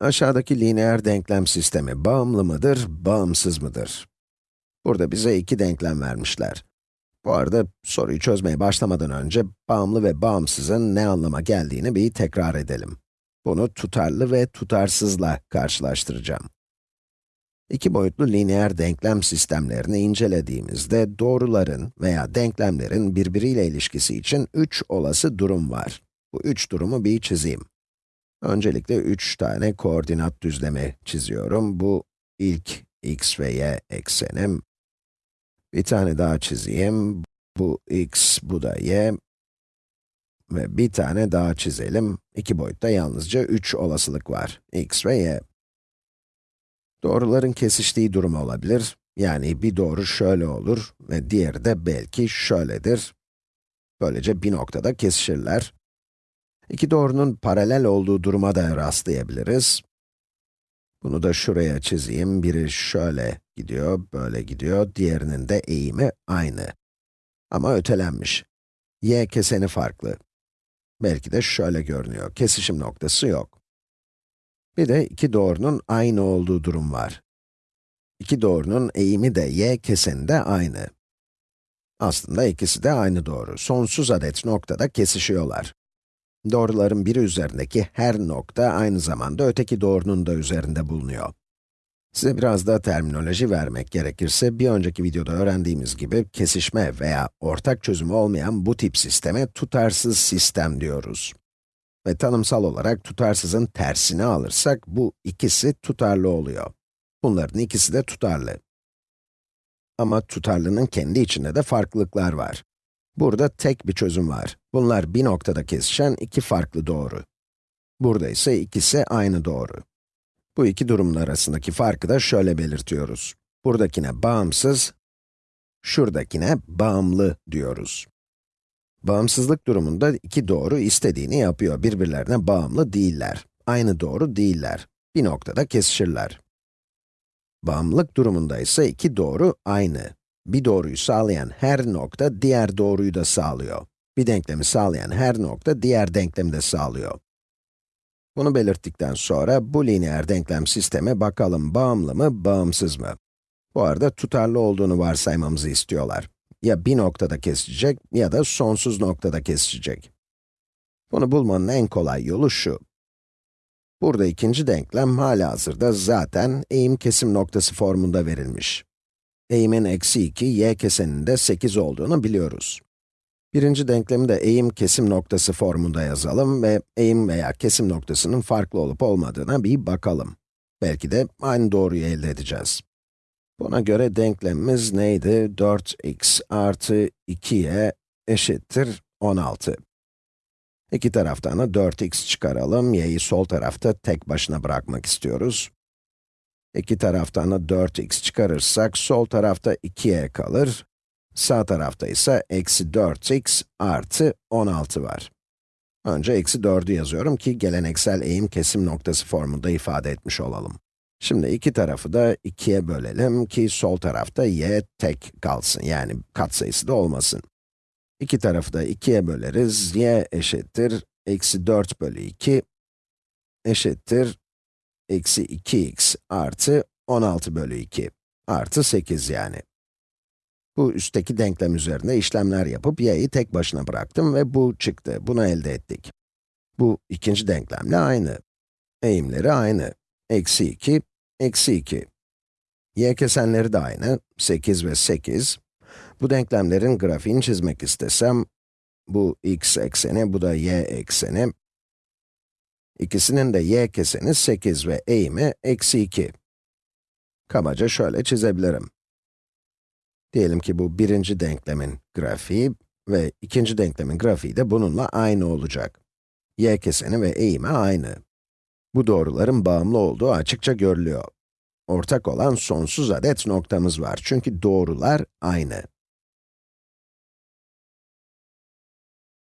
Aşağıdaki lineer denklem sistemi bağımlı mıdır, bağımsız mıdır? Burada bize iki denklem vermişler. Bu arada soruyu çözmeye başlamadan önce bağımlı ve bağımsızın ne anlama geldiğini bir tekrar edelim. Bunu tutarlı ve tutarsızla karşılaştıracağım. İki boyutlu lineer denklem sistemlerini incelediğimizde doğruların veya denklemlerin birbiriyle ilişkisi için üç olası durum var. Bu üç durumu bir çizeyim. Öncelikle 3 tane koordinat düzlemi çiziyorum. Bu ilk x ve y eksenim. Bir tane daha çizeyim. Bu x, bu da y. Ve bir tane daha çizelim. İki boyutta yalnızca 3 olasılık var. x ve y. Doğruların kesiştiği durum olabilir. Yani bir doğru şöyle olur ve diğeri de belki şöyledir. Böylece bir noktada kesişirler. İki doğrunun paralel olduğu duruma da rastlayabiliriz. Bunu da şuraya çizeyim. Biri şöyle gidiyor, böyle gidiyor. Diğerinin de eğimi aynı. Ama ötelenmiş. y keseni farklı. Belki de şöyle görünüyor. Kesişim noktası yok. Bir de iki doğrunun aynı olduğu durum var. İki doğrunun eğimi de y keseni de aynı. Aslında ikisi de aynı doğru. Sonsuz adet noktada kesişiyorlar. Doğruların biri üzerindeki her nokta aynı zamanda öteki doğrunun da üzerinde bulunuyor. Size biraz daha terminoloji vermek gerekirse, bir önceki videoda öğrendiğimiz gibi kesişme veya ortak çözümü olmayan bu tip sisteme tutarsız sistem diyoruz. Ve tanımsal olarak tutarsızın tersini alırsak, bu ikisi tutarlı oluyor. Bunların ikisi de tutarlı. Ama tutarlının kendi içinde de farklılıklar var. Burada tek bir çözüm var. Bunlar bir noktada kesişen iki farklı doğru. Burada ise ikisi aynı doğru. Bu iki durumun arasındaki farkı da şöyle belirtiyoruz. Buradakine bağımsız, şuradakine bağımlı diyoruz. Bağımsızlık durumunda iki doğru istediğini yapıyor. Birbirlerine bağımlı değiller. Aynı doğru değiller. Bir noktada kesişirler. Bağımlılık durumunda ise iki doğru aynı bir doğruyu sağlayan her nokta diğer doğruyu da sağlıyor. Bir denklemi sağlayan her nokta diğer denklemi de sağlıyor. Bunu belirttikten sonra bu lineer denklem sisteme bakalım bağımlı mı, bağımsız mı? Bu arada tutarlı olduğunu varsaymamızı istiyorlar. Ya bir noktada kesişecek ya da sonsuz noktada kesişecek. Bunu bulmanın en kolay yolu şu. Burada ikinci denklem hala hazırda zaten eğim kesim noktası formunda verilmiş eğimin eksi 2, y keseninde 8 olduğunu biliyoruz. Birinci denklemi de eğim kesim noktası formunda yazalım ve eğim veya kesim noktasının farklı olup olmadığına bir bakalım. Belki de aynı doğruyu elde edeceğiz. Buna göre denklemimiz neydi? 4x artı 2y eşittir 16. İki taraftan da 4x çıkaralım, y'yi sol tarafta tek başına bırakmak istiyoruz. İki taraftan da 4x çıkarırsak, sol tarafta 2y kalır. Sağ tarafta ise eksi 4x artı 16 var. Önce eksi 4'ü yazıyorum ki geleneksel eğim kesim noktası formunda ifade etmiş olalım. Şimdi iki tarafı da 2'ye bölelim ki sol tarafta y tek kalsın, yani katsayısı da olmasın. İki tarafı da 2'ye böleriz, y eşittir, eksi 4 bölü 2 eşittir, eksi 2x artı 16 bölü 2 artı 8 yani. Bu üstteki denklem üzerinde işlemler yapıp y'yi tek başına bıraktım ve bu çıktı. Bunu elde ettik. Bu ikinci denklemle aynı. Eğimleri aynı. Eksi 2, eksi 2. y kesenleri de aynı. 8 ve 8. Bu denklemlerin grafiğini çizmek istesem, bu x ekseni, bu da y ekseni. İkisinin de y keseni 8 ve eğimi eksi 2. Kabaca şöyle çizebilirim. Diyelim ki bu birinci denklemin grafiği ve ikinci denklemin grafiği de bununla aynı olacak. y keseni ve eğimi aynı. Bu doğruların bağımlı olduğu açıkça görülüyor. Ortak olan sonsuz adet noktamız var çünkü doğrular aynı.